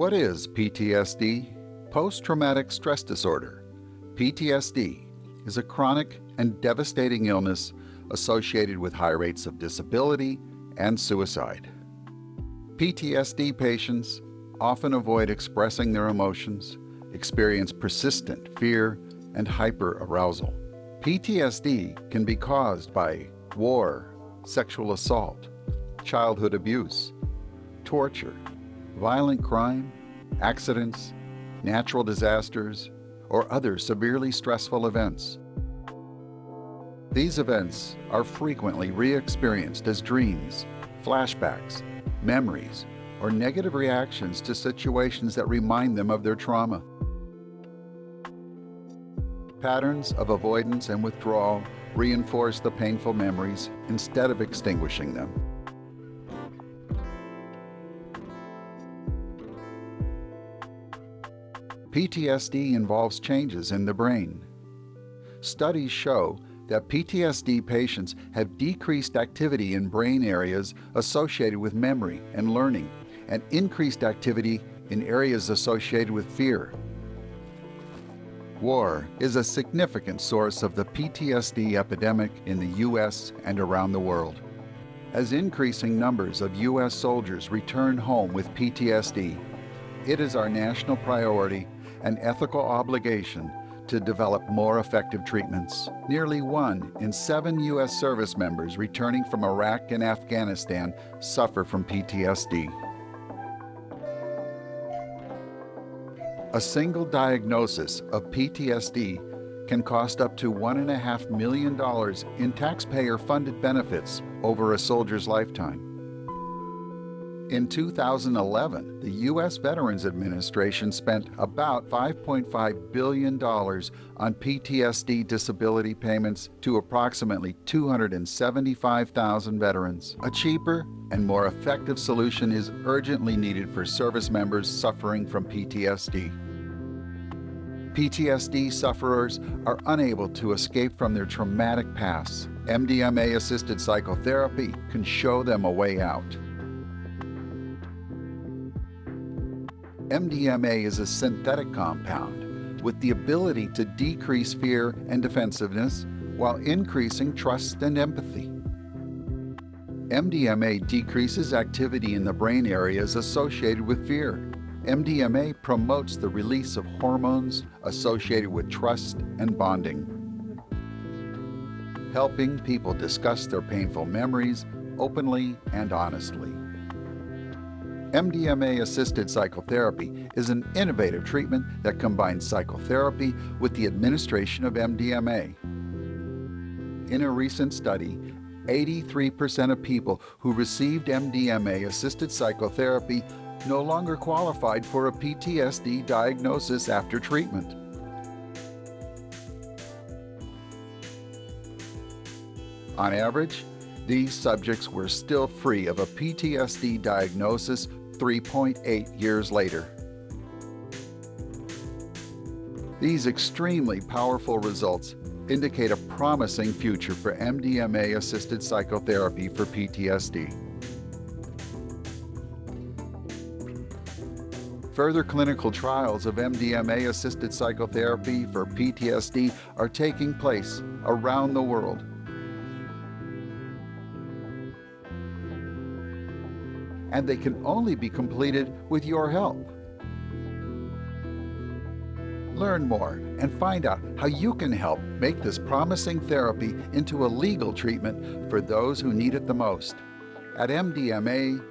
What is PTSD? Post-traumatic stress disorder. PTSD is a chronic and devastating illness associated with high rates of disability and suicide. PTSD patients often avoid expressing their emotions, experience persistent fear and hyperarousal. PTSD can be caused by war, sexual assault, childhood abuse, torture, violent crime, accidents, natural disasters, or other severely stressful events. These events are frequently re-experienced as dreams, flashbacks, memories, or negative reactions to situations that remind them of their trauma. Patterns of avoidance and withdrawal reinforce the painful memories instead of extinguishing them. PTSD involves changes in the brain. Studies show that PTSD patients have decreased activity in brain areas associated with memory and learning and increased activity in areas associated with fear. War is a significant source of the PTSD epidemic in the U.S. and around the world. As increasing numbers of U.S. soldiers return home with PTSD, it is our national priority and ethical obligation to develop more effective treatments. Nearly one in seven U.S. service members returning from Iraq and Afghanistan suffer from PTSD. A single diagnosis of PTSD can cost up to $1.5 million in taxpayer-funded benefits over a soldier's lifetime. In 2011, the U.S. Veterans Administration spent about $5.5 billion on PTSD disability payments to approximately 275,000 veterans. A cheaper and more effective solution is urgently needed for service members suffering from PTSD. PTSD sufferers are unable to escape from their traumatic pasts. MDMA-assisted psychotherapy can show them a way out. MDMA is a synthetic compound with the ability to decrease fear and defensiveness while increasing trust and empathy. MDMA decreases activity in the brain areas associated with fear. MDMA promotes the release of hormones associated with trust and bonding. Helping people discuss their painful memories openly and honestly. MDMA-assisted psychotherapy is an innovative treatment that combines psychotherapy with the administration of MDMA. In a recent study, 83% of people who received MDMA-assisted psychotherapy no longer qualified for a PTSD diagnosis after treatment. On average, these subjects were still free of a PTSD diagnosis 3.8 years later. These extremely powerful results indicate a promising future for MDMA-assisted psychotherapy for PTSD. Further clinical trials of MDMA-assisted psychotherapy for PTSD are taking place around the world and they can only be completed with your help. Learn more and find out how you can help make this promising therapy into a legal treatment for those who need it the most at mdmaptsd.org.